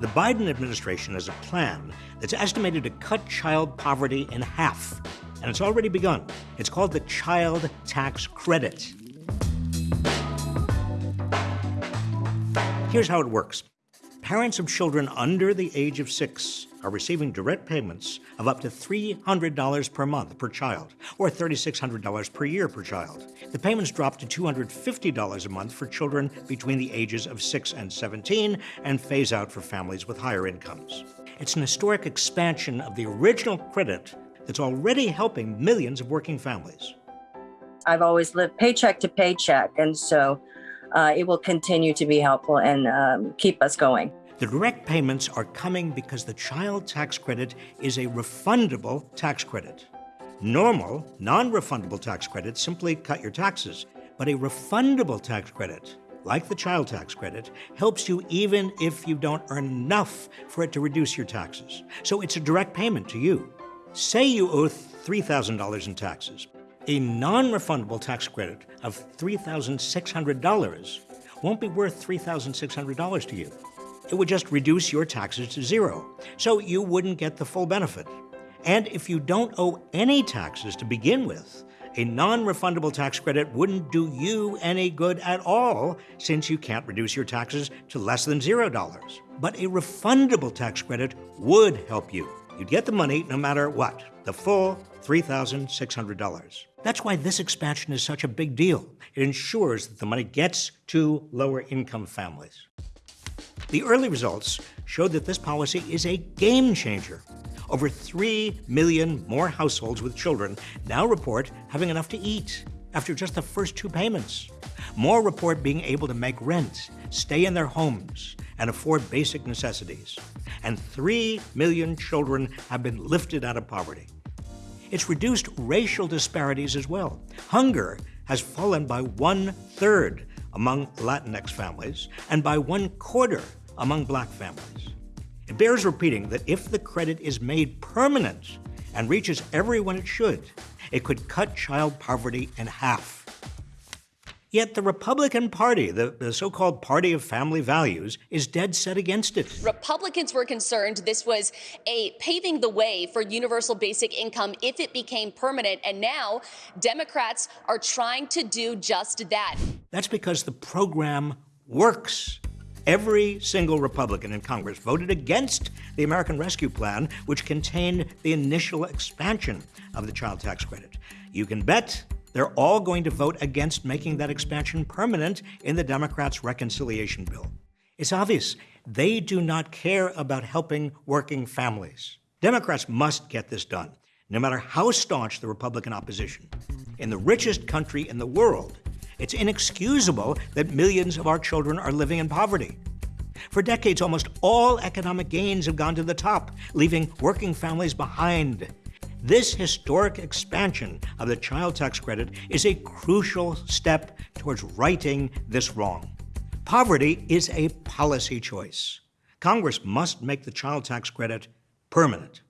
The Biden administration has a plan that's estimated to cut child poverty in half, and it's already begun. It's called the Child Tax Credit. Here's how it works parents of children under the age of six are receiving direct payments of up to $300 per month per child, or $3,600 per year per child. The payments drop to $250 a month for children between the ages of 6 and 17 and phase out for families with higher incomes. It's an historic expansion of the original credit that's already helping millions of working families. I've always lived paycheck to paycheck, and so uh, it will continue to be helpful and um, keep us going. The direct payments are coming because the child tax credit is a refundable tax credit. Normal, non refundable tax credits simply cut your taxes, but a refundable tax credit, like the child tax credit, helps you even if you don't earn enough for it to reduce your taxes. So it's a direct payment to you. Say you owe $3,000 in taxes. A non refundable tax credit of $3,600 won't be worth $3,600 to you. It would just reduce your taxes to zero, so you wouldn't get the full benefit. And if you don't owe any taxes to begin with, a non refundable tax credit wouldn't do you any good at all since you can't reduce your taxes to less than $0. But a refundable tax credit would help you. You'd get the money no matter what, the full $3,600. That's why this expansion is such a big deal. It ensures that the money gets to lower income families. The early results showed that this policy is a game changer. Over 3 million more households with children now report having enough to eat after just the first two payments. More report being able to make rent, stay in their homes, and afford basic necessities. And 3 million children have been lifted out of poverty. It's reduced racial disparities as well. Hunger has fallen by one third among Latinx families and by one quarter among black families. It bears repeating that if the credit is made permanent and reaches everyone it should, it could cut child poverty in half. Yet the Republican Party, the, the so called party of family values, is dead set against it. Republicans were concerned this was a paving the way for universal basic income if it became permanent. And now Democrats are trying to do just that. That's because the program works. Every single Republican in Congress voted against the American Rescue Plan, which contained the initial expansion of the child tax credit. You can bet they're all going to vote against making that expansion permanent in the Democrats' reconciliation bill. It's obvious they do not care about helping working families. Democrats must get this done, no matter how staunch the Republican opposition. In the richest country in the world, it's inexcusable that millions of our children are living in poverty. For decades, almost all economic gains have gone to the top, leaving working families behind. This historic expansion of the child tax credit is a crucial step towards righting this wrong. Poverty is a policy choice. Congress must make the child tax credit permanent.